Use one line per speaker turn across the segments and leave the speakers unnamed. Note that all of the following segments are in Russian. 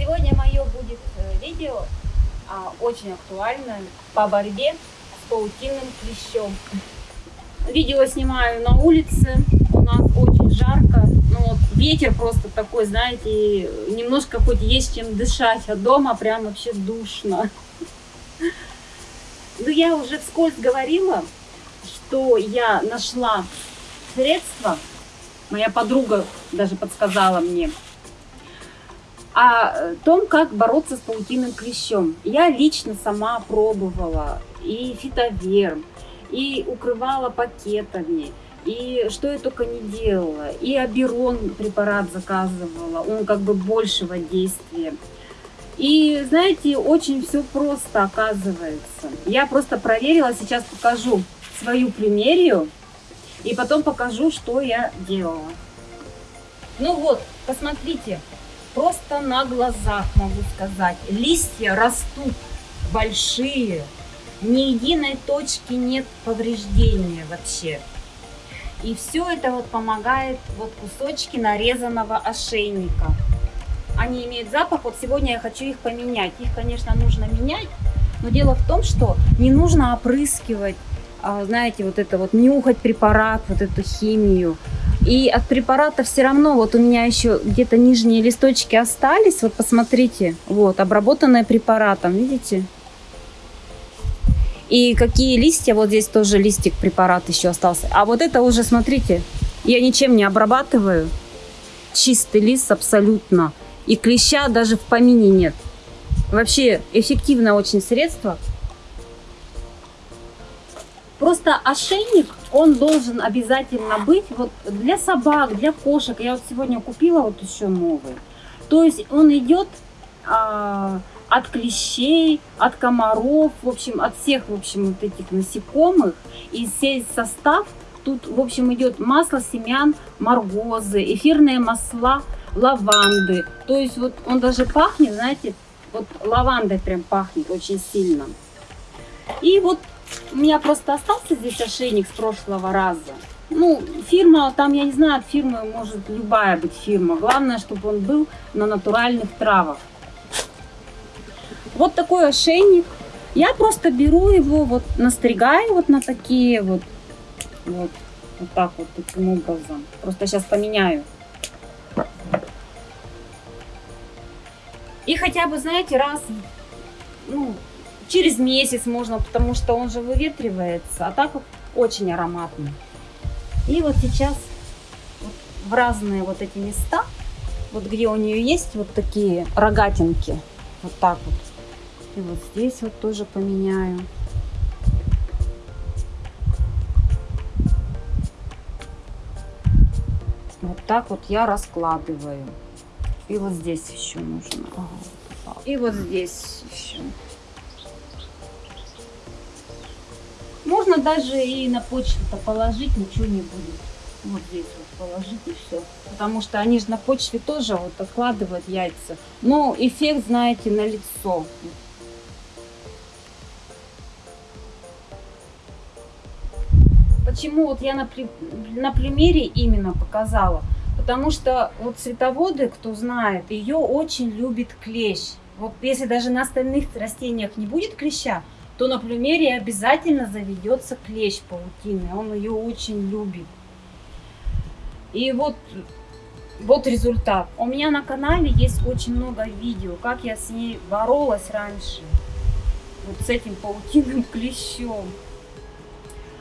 Сегодня мое будет э, видео а, очень актуальное по борьбе с паутинным клещом. Видео снимаю на улице, у нас очень жарко, ну вот ветер просто такой, знаете, немножко хоть есть чем дышать, а дома прям вообще душно. Ну я уже вскользь говорила, что я нашла средства, моя подруга даже подсказала мне, о том, как бороться с паутинным клещом. Я лично сама пробовала и фитоверм, и укрывала пакетами, и что я только не делала. И аберон препарат заказывала, он как бы большего действия. И знаете, очень все просто оказывается. Я просто проверила, сейчас покажу свою примерию, и потом покажу, что я делала. Ну вот, посмотрите, просто на глазах могу сказать. Листья растут большие, ни единой точки нет повреждения вообще. И все это вот помогает вот кусочки нарезанного ошейника. Они имеют запах, вот сегодня я хочу их поменять. Их, конечно, нужно менять, но дело в том, что не нужно опрыскивать, а, знаете, вот это вот нюхать препарат, вот эту химию. И от препарата все равно, вот у меня еще где-то нижние листочки остались. Вот посмотрите, вот, обработанные препаратом, видите? И какие листья, вот здесь тоже листик препарат еще остался. А вот это уже, смотрите, я ничем не обрабатываю. Чистый лист абсолютно. И клеща даже в помине нет. Вообще эффективное очень средство. Просто ошейник, он должен обязательно быть вот для собак, для кошек. Я вот сегодня купила вот еще новый. То есть он идет а, от клещей, от комаров, в общем, от всех, в общем, вот этих насекомых. И весь состав тут, в общем, идет масло семян маргозы, эфирные масла лаванды. То есть вот он даже пахнет, знаете, вот лавандой прям пахнет очень сильно. И вот у меня просто остался здесь ошейник с прошлого раза. Ну, фирма, там, я не знаю, от фирмы может любая быть фирма. Главное, чтобы он был на натуральных травах. Вот такой ошейник. Я просто беру его, вот настригаю вот на такие вот, вот, вот так вот, таким образом. Просто сейчас поменяю. И хотя бы, знаете, раз, ну, через месяц можно, потому что он же выветривается. А так очень ароматный. И вот сейчас вот в разные вот эти места, вот где у нее есть вот такие рогатинки, вот так вот. И вот здесь вот тоже поменяю. Вот так вот я раскладываю. И вот здесь еще нужно. И вот здесь еще. Можно даже и на почву-то положить, ничего не будет. Вот здесь вот положить и все. Потому что они же на почве тоже вот откладывают яйца. Но эффект, знаете, на лицо. Почему вот я на, при... на примере именно показала? Потому что вот цветоводы, кто знает, ее очень любит клещ. Вот если даже на остальных растениях не будет клеща, то на плюмере обязательно заведется клещ паутины. Он ее очень любит. И вот, вот результат. У меня на канале есть очень много видео, как я с ней боролась раньше. Вот с этим паутинным клещом.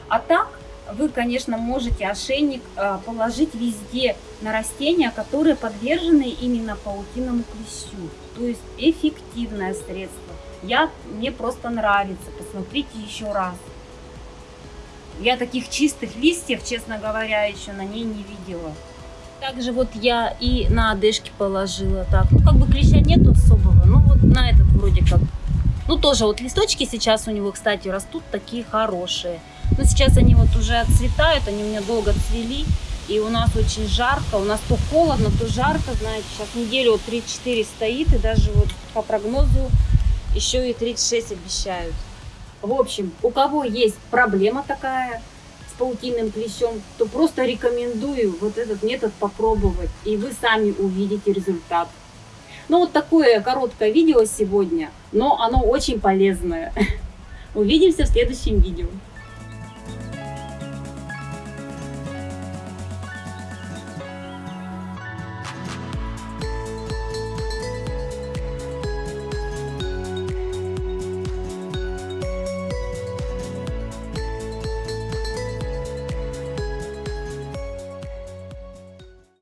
А так, вы, конечно, можете ошейник а, положить везде на растения, которые подвержены именно паутинному клещу. То есть эффективное средство. Я, мне просто нравится. Посмотрите еще раз. Я таких чистых листьев, честно говоря, еще на ней не видела. Также вот я и на одежке положила так. Ну, как бы клеща нету особого. Ну, вот на этот вроде как. Ну, тоже вот листочки сейчас у него, кстати, растут такие хорошие. Но сейчас они вот уже отцветают, они у меня долго цвели. И у нас очень жарко, у нас то холодно, то жарко, знаете, сейчас неделю вот 3-4 стоит, и даже вот по прогнозу еще и 36 обещают. В общем, у кого есть проблема такая с паутинным клещом, то просто рекомендую вот этот метод попробовать, и вы сами увидите результат. Ну, вот такое короткое видео сегодня, но оно очень полезное. Увидимся в следующем видео.